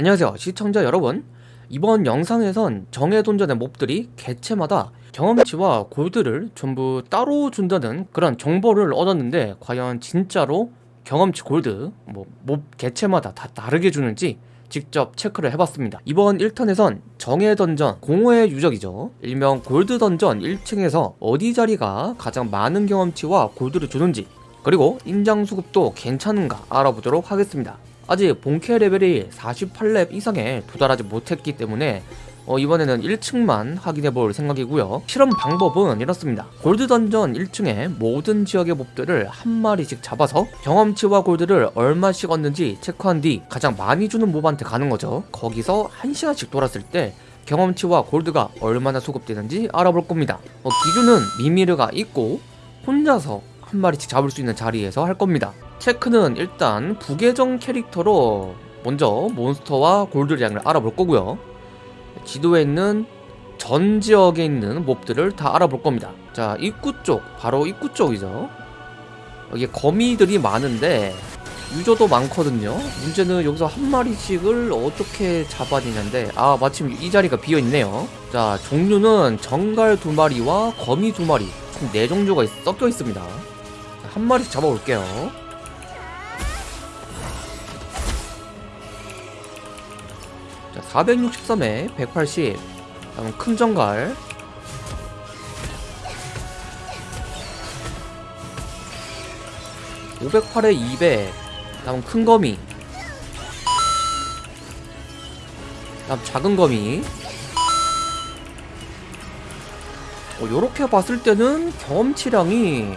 안녕하세요 시청자 여러분. 이번 영상에선 정해 돈전의 몹들이 개체마다 경험치와 골드를 전부 따로 준다는 그런 정보를 얻었는데 과연 진짜로 경험치 골드 뭐 몹 개체마다 다 다르게 주는지 직접 체크를 해봤습니다. 이번 1턴에선 정해 던전 공허의 유적이죠. 일명 골드 던전 1층에서 어디 자리가 가장 많은 경험치와 골드를 주는지 그리고 인장 수급도 괜찮은가 알아보도록 하겠습니다 아직 본캐 레벨이 48렙 이상에 도달하지 못했기 때문에 어, 이번에는 1층만 확인해 볼 생각이고요. 실험 방법은 이렇습니다. 골드 던전 1층에 모든 지역의 몹들을 한 마리씩 잡아서 경험치와 골드를 얼마씩 얻는지 체크한 뒤 가장 많이 주는 몹한테 가는 거죠. 거기서 1시간씩 돌았을 때 경험치와 골드가 얼마나 수급되는지 알아볼 겁니다. 어, 기준은 미미르가 있고 혼자서 한 마리씩 잡을 수 있는 자리에서 할 겁니다 체크는 일단 부계정 캐릭터로 먼저 몬스터와 골드량을 알아볼 거고요. 지도에 있는 전 지역에 있는 몹들을 다 알아볼 겁니다. 자 입구 쪽 바로 입구 쪽이죠. 여기 거미들이 많은데 유저도 많거든요. 문제는 여기서 한 마리씩을 어떻게 잡아내냐인데 아 마침 이 자리가 비어있네요. 자 종류는 정갈 두 마리와 거미 두 마리 총 네 종류가 있, 섞여 있습니다. 한 마리씩 잡아볼게요 463에 180 다음 큰 정갈. (508에 200) 다음 큰 거미. 다음 작은 거미. 어, 요렇게 봤을 때는 경험치량이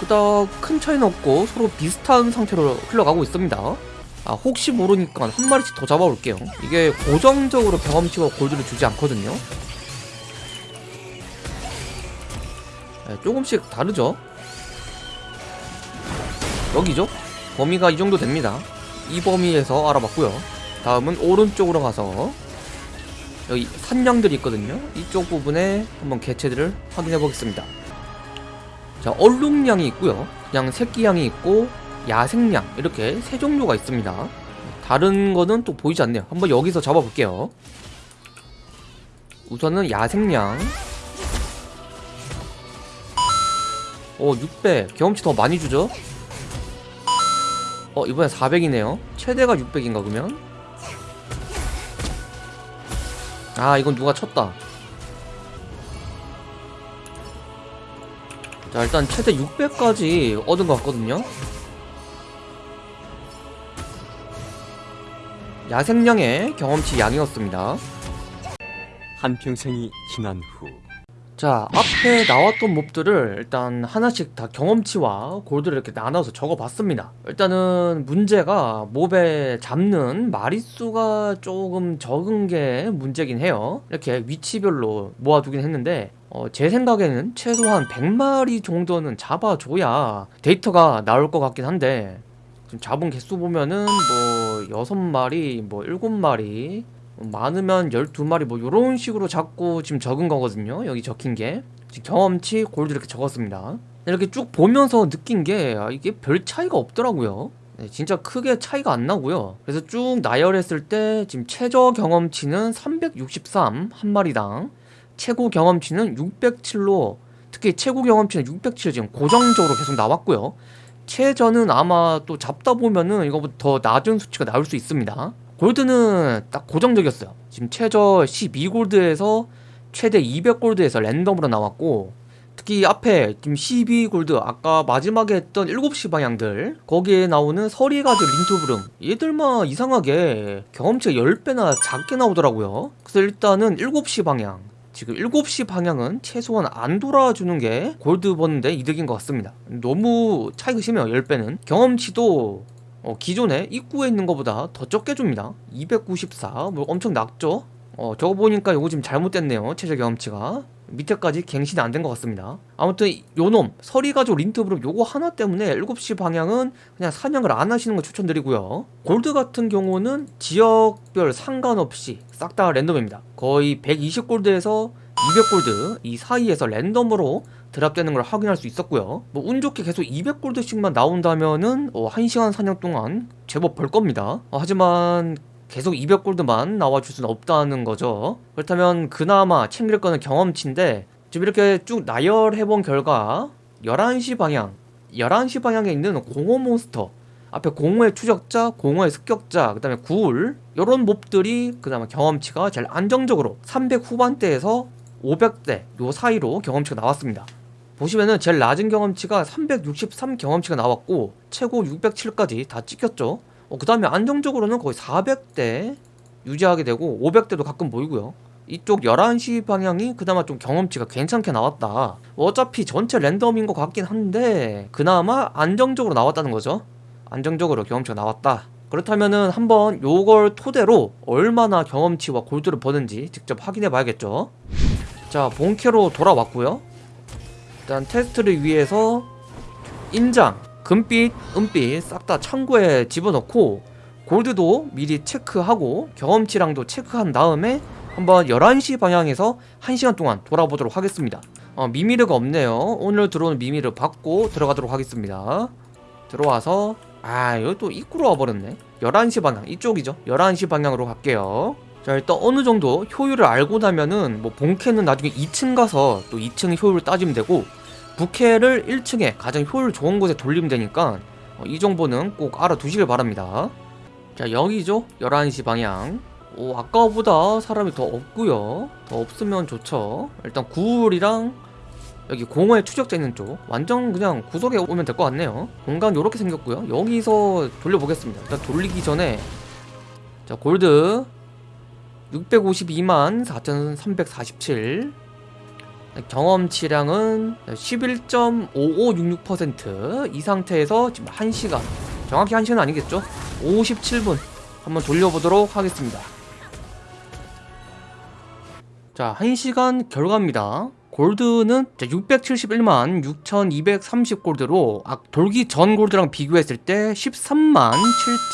그닥 큰 차이는 없고 서로 비슷한 상태로 흘러가고 있습니다 아 혹시 모르니까 한 마리씩 더 잡아볼게요. 이게 고정적으로 경험치와 골드를 주지 않거든요. 네, 조금씩 다르죠? 여기죠? 범위가 이 정도 됩니다. 이 범위에서 알아봤고요. 다음은 오른쪽으로 가서 여기 산양들이 있거든요. 이쪽 부분에 한번 개체들을 확인해 보겠습니다. 자 얼룩량이 있고요. 그냥 새끼양이 있고 야생양 이렇게 세 종류가 있습니다. 다른 거는 또 보이지 않네요. 한번 여기서 잡아볼게요. 우선은 야생양. 어 600 경험치 더 많이 주죠? 어 이번엔 400이네요. 최대가 600인가 그러면? 아 이건 누가 쳤다. 자 일단 최대 600까지 얻은 것 같거든요 야생량의 경험치 양이었습니다. 한평생이 지난 후 자 앞에 나왔던 몹들을 일단 하나씩 다 경험치와 골드를 이렇게 나눠서 적어봤습니다. 일단은 문제가 몹에 잡는 마리수가 조금 적은 게 문제긴 해요. 이렇게 위치별로 모아두긴 했는데 어, 제 생각에는 최소한 100마리 정도는 잡아줘야 데이터가 나올 것 같긴 한데 지금 잡은 개수 보면은 뭐 6마리 뭐 7마리 많으면 12마리 뭐 이런 식으로 잡고 지금 적은 거거든요. 여기 적힌 게. 경험치 골드 이렇게 적었습니다. 이렇게 쭉 보면서 느낀 게 아, 이게 별 차이가 없더라고요. 네, 진짜 크게 차이가 안 나고요. 그래서 쭉 나열했을 때 지금 최저 경험치는 363 한 마리당 최고 경험치는 607로 특히 최고 경험치는 607 지금 고정적으로 계속 나왔고요 최저는 아마 또 잡다 보면은 이거보다 더 낮은 수치가 나올 수 있습니다. 골드는 딱 고정적이었어요. 지금 최저 12골드에서 최대 200골드에서 랜덤으로 나왔고 특히 앞에 지금 12골드 아까 마지막에 했던 7시 방향들 거기에 나오는 서리가드 린투브름 얘들만 이상하게 경험치가 10배나 작게 나오더라고요. 그래서 일단은 7시 방향 지금 7시 방향은 최소한 안 돌아주는 게 골드 버는데 이득인 것 같습니다. 너무 차이가 심해요 10배는. 경험치도 어, 기존에 입구에 있는 것보다 더 적게 줍니다. 294 뭐 엄청 낮죠? 어, 저거 보니까 이거 지금 잘못됐네요 최저 경험치가 밑에까지 갱신이 안 된 것 같습니다. 아무튼 요놈 서리가족 린트브룹 요거 하나 때문에 7시 방향은 그냥 사냥을 안 하시는 거 추천드리고요. 골드 같은 경우는 지역별 상관없이 싹 다 랜덤입니다. 거의 120골드에서 200골드 이 사이에서 랜덤으로 드랍되는 걸 확인할 수 있었고요. 뭐 운 좋게 계속 200골드씩만 나온다면은 어, 1시간 사냥 동안 제법 벌 겁니다. 어, 하지만 계속 200골드만 나와줄 수는 없다는 거죠. 그렇다면 그나마 챙길 거는 경험치인데 지금 이렇게 쭉 나열해본 결과 11시 방향 11시 방향에 있는 공허 몬스터 앞에 공허의 추적자, 공허의 습격자, 그 다음에 구울 요런 몹들이 그나마 경험치가 제일 안정적으로 300 후반대에서 500대 요 사이로 경험치가 나왔습니다. 보시면은 제일 낮은 경험치가 363 경험치가 나왔고 최고 607까지 다 찍혔죠 어, 그 다음에 안정적으로는 거의 400대 유지하게 되고 500대도 가끔 보이고요. 이쪽 11시 방향이 그나마 좀 경험치가 괜찮게 나왔다. 어차피 전체 랜덤인 것 같긴 한데 그나마 안정적으로 나왔다는 거죠. 안정적으로 경험치가 나왔다. 그렇다면은 한번 요걸 토대로 얼마나 경험치와 골드를 버는지 직접 확인해 봐야겠죠. 자 본캐로 돌아왔고요. 일단 테스트를 위해서 인장, 금빛, 은빛 싹 다 창고에 집어넣고 골드도 미리 체크하고 경험치랑도 체크한 다음에 한번 11시 방향에서 1시간 동안 돌아보도록 하겠습니다. 어, 미미르가 없네요. 오늘 들어오는 미미르 받고 들어가도록 하겠습니다. 들어와서 아 여기 또 입구로 와버렸네. 11시 방향 이쪽이죠. 11시 방향으로 갈게요. 자 일단 어느 정도 효율을 알고 나면은 뭐 본캐는 나중에 2층 가서 또 2층 효율을 따지면 되고 부캐를 1층에 가장 효율 좋은 곳에 돌리면 되니까 어, 이 정보는 꼭 알아두시길 바랍니다. 자 여기죠? 11시 방향. 오 아까보다 사람이 더 없고요. 더 없으면 좋죠. 일단 구울이랑 여기 공허의 추적자 있는 쪽. 완전 그냥 구석에 오면 될 것 같네요. 공간 이렇게 생겼고요. 여기서 돌려보겠습니다. 일단 돌리기 전에. 자 골드. 652만 4347 경험치량은 11.5566%이 상태에서 지금 1시간 정확히 1시간 아니겠죠? 57분 한번 돌려보도록 하겠습니다 자 1시간 결과입니다 골드는 671만 6230 골드로 아, 돌기 전 골드랑 비교했을 때 13만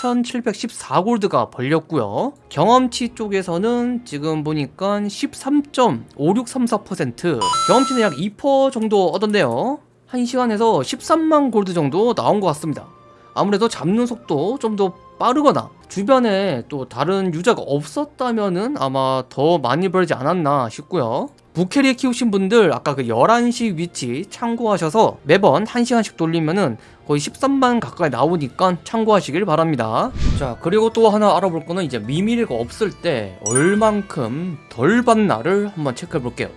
7714 골드가 벌렸고요. 경험치 쪽에서는 지금 보니까 13.5634% 경험치는 약 2% 정도 얻었네요. 1시간에서 13만 골드 정도 나온 것 같습니다. 아무래도 잡는 속도 좀 더 빠르거나 주변에 또 다른 유저가 없었다면은 아마 더 많이 벌지 않았나 싶고요 부캐리 키우신 분들 아까 그 11시 위치 참고하셔서 매번 1시간씩 돌리면은 거의 13만 가까이 나오니까 참고하시길 바랍니다. 자 그리고 또 하나 알아볼 거는 이제 미미리가 없을 때 얼만큼 덜 받나를 한번 체크해 볼게요.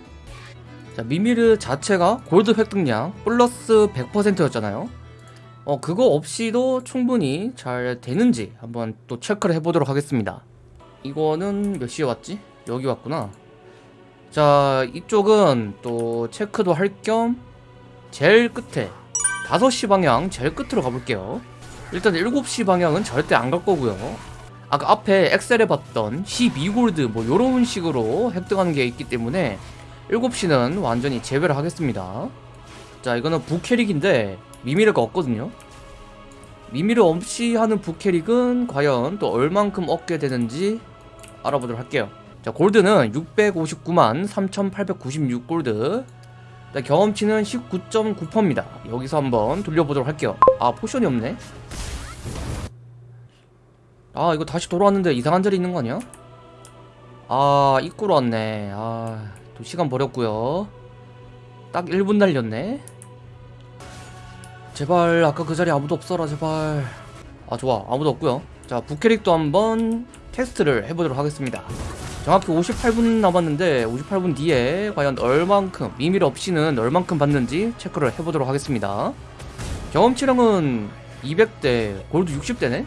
자 미미르 자체가 골드 획득량 플러스 100%였잖아요. 어 그거 없이도 충분히 잘 되는지 한번 또 체크를 해보도록 하겠습니다. 이거는 몇 시에 왔지? 여기 왔구나 자 이쪽은 또 체크도 할 겸 제일 끝에 5시 방향 제일 끝으로 가볼게요. 일단 7시 방향은 절대 안 갈 거고요. 아까 앞에 엑셀에 봤던 12골드 뭐 요런 식으로 획득하는 게 있기 때문에 7시는 완전히 제외를 하겠습니다. 자 이거는 부캐릭인데 미미르가 없거든요. 미미르 없이 하는 부캐릭은 과연 또 얼만큼 얻게 되는지 알아보도록 할게요 자 골드는 659만 3896 골드. 경험치는 19.9%입니다. 여기서 한번 돌려보도록 할게요. 아 포션이 없네. 아 이거 다시 돌아왔는데 이상한 자리 있는 거 아니야? 아 입구로 왔네. 아또 시간 버렸고요. 딱 1분 날렸네. 제발 아까 그 자리 아무도 없어라 제발. 아 좋아. 아무도 없고요. 자 부캐릭도 한번 테스트를 해보도록 하겠습니다 정확히 58분 남았는데 58분 뒤에 과연 얼만큼 미밀 없이는 얼만큼 받는지 체크를 해보도록 하겠습니다. 경험치량은 200대 골드 60대네?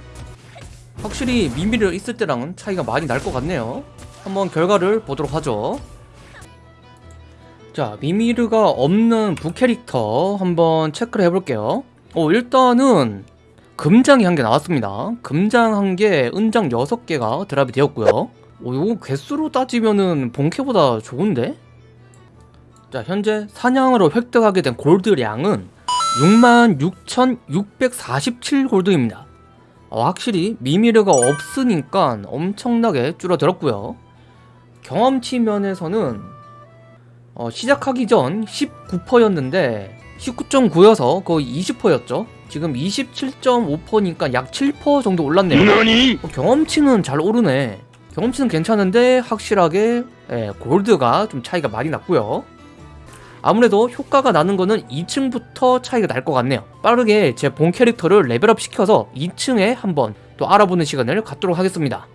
확실히 미밀이 있을 때랑은 차이가 많이 날 것 같네요. 한번 결과를 보도록 하죠. 자 미미르가 없는 부캐릭터 한번 체크를 해볼게요. 어 일단은 금장이 한 개 나왔습니다. 금장 한 개 은장 6개가 드랍이 되었고요 오, 이거 개수로 따지면은 본캐보다 좋은데? 자, 현재 사냥으로 획득하게 된 골드량은 66,647 골드입니다. 어, 확실히 미미르가 없으니까 엄청나게 줄어들었고요. 경험치 면에서는 어, 시작하기 전 19%였는데 19.9여서 거의 20%였죠. 지금 27.5%니까 약 7% 정도 올랐네요? 어, 경험치는 잘 오르네 경험치는 괜찮은데 확실하게 예, 골드가 좀 차이가 많이 났고요. 아무래도 효과가 나는 거는 2층부터 차이가 날 것 같네요. 빠르게 제 본 캐릭터를 레벨업 시켜서 2층에 한번 또 알아보는 시간을 갖도록 하겠습니다